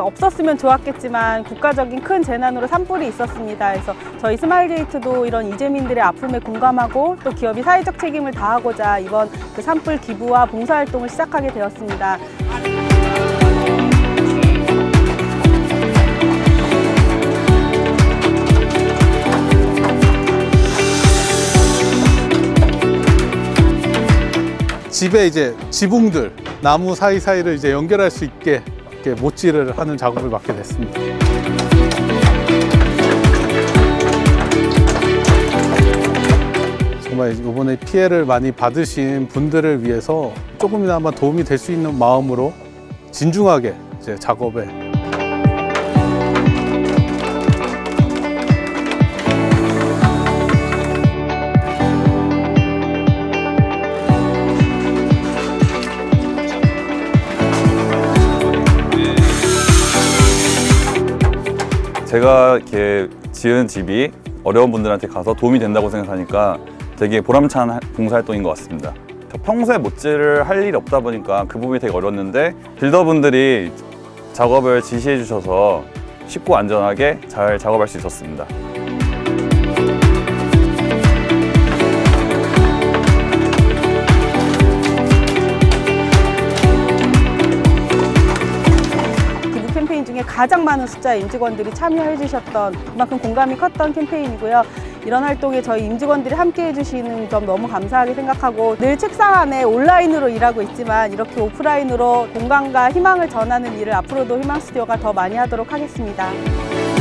없었으면 좋았겠지만 국가적인 큰 재난으로 산불이 있었습니다. 그래서 저희 스마일게이트도 이런 이재민들의 아픔에 공감하고 또 기업이 사회적 책임을 다하고자 이번 그 산불 기부와 봉사활동을 시작하게 되었습니다. 집에 이제 지붕들 나무 사이사이를 이제 연결할 수 있게 이렇게 못질을 하는 작업을 맡게 됐습니다. 정말 이번에 피해를 많이 받으신 분들을 위해서 조금이나마 도움이 될 수 있는 마음으로 진중하게 이제 작업에 제가 이렇게 지은 집이 어려운 분들한테 가서 도움이 된다고 생각하니까 되게 보람찬 하- 봉사활동인 것 같습니다. 평소에 못질을 할 일이 없다 보니까 그 부분이 되게 어려웠는데 빌더분들이 작업을 지시해 주셔서 쉽고 안전하게 잘 작업할 수 있었습니다. 중에 가장 많은 숫자의 임직원들이 참여해 주셨던 그만큼 공감이 컸던 캠페인이고요. 이런 활동에 저희 임직원들이 함께 해주시는 점 너무 감사하게 생각하고 늘 책상 안에 온라인으로 일하고 있지만 이렇게 오프라인으로 공감과 희망을 전하는 일을 앞으로도 희망 스튜디오가 더 많이 하도록 하겠습니다.